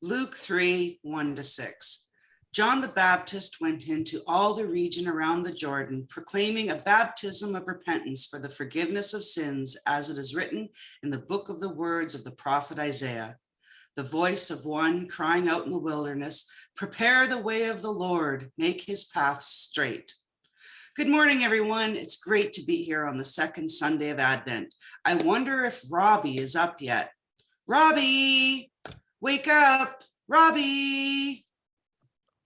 Luke 3, 1 to 6. John the Baptist went into all the region around the Jordan, proclaiming a baptism of repentance for the forgiveness of sins, as it is written in the book of the words of the prophet Isaiah. The voice of one crying out in the wilderness, prepare the way of the Lord, make his paths straight. Good morning, everyone. It's great to be here on the second Sunday of Advent. I wonder if Robbie is up yet. Robbie, wake up, Robbie.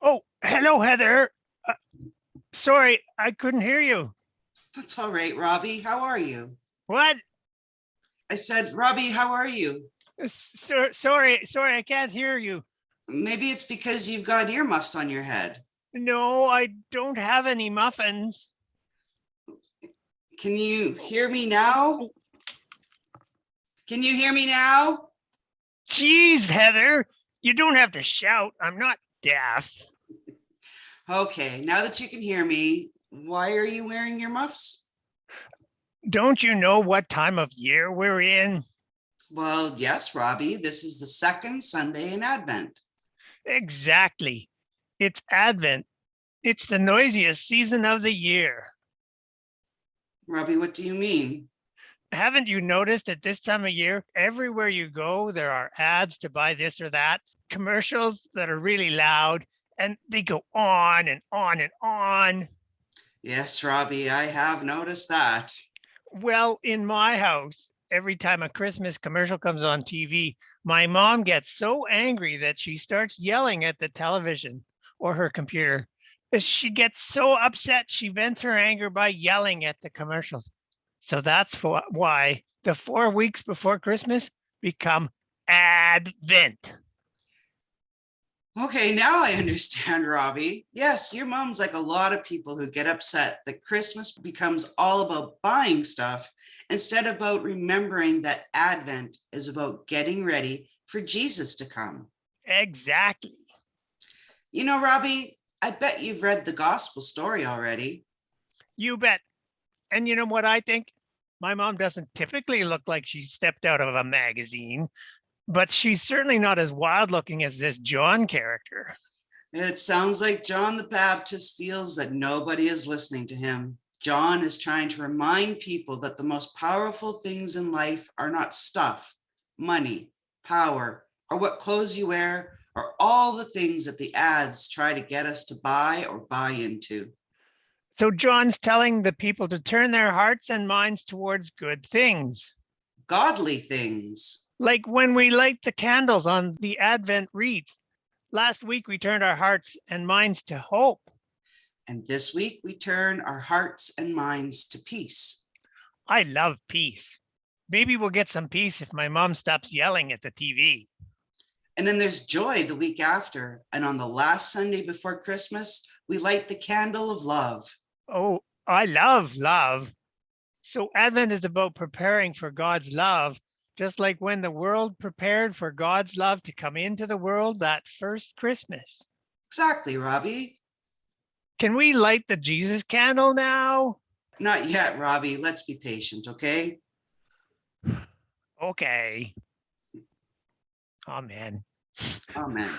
Oh, hello, Heather. Uh, sorry, I couldn't hear you. That's all right, Robbie. How are you? What? I said, Robbie, how are you? Uh, So, sorry, sorry, I can't hear you. Maybe it's because you've got earmuffs on your head. No, I don't have any muffins. Can you hear me now? Can you hear me now? Jeez, Heather, you don't have to shout. I'm not deaf. Okay, now that you can hear me, why are you wearing your muffs? Don't you know what time of year we're in? Well, yes, Robbie, this is the second Sunday in Advent. Exactly. It's Advent. It's the noisiest season of the year. Robbie, what do you mean? Haven't you noticed at this time of year, everywhere you go, there are ads to buy this or that, commercials that are really loud, and they go on and on and on. Yes, Robbie, I have noticed that. Well, in my house, every time a Christmas commercial comes on TV, my mom gets so angry that she starts yelling at the television or her computer. She gets so upset, she vents her anger by yelling at the commercials. So that's wh- why the four weeks before Christmas become Advent. Okay, now I understand, Robbie. Yes, your mom's like a lot of people who get upset that Christmas becomes all about buying stuff instead of about remembering that Advent is about getting ready for Jesus to come. Exactly. You know, Robbie, I bet you've read the gospel story already. You bet. And you know what I think? My mom doesn't typically look like she stepped out of a magazine, but she's certainly not as wild looking as this John character. It sounds like John the Baptist feels that nobody is listening to him. John is trying to remind people that the most powerful things in life are not stuff, money, power, or what clothes you wear, or all the things that the ads try to get us to buy or buy into. So John's telling the people to turn their hearts and minds towards good things. Godly things. Like when we light the candles on the Advent wreath. Last week, we turned our hearts and minds to hope. And this week we turn our hearts and minds to peace. I love peace. Maybe we'll get some peace if my mom stops yelling at the TV. And then there's joy the week after. And on the last Sunday before Christmas, we light the candle of love. Oh, I love love. So Advent is about preparing for God's love, just like when the world prepared for God's love to come into the world that first Christmas. Exactly, Robbie. Can we light the Jesus candle now? Not yet, Robbie. Let's be patient, okay? Okay. Amen. Amen.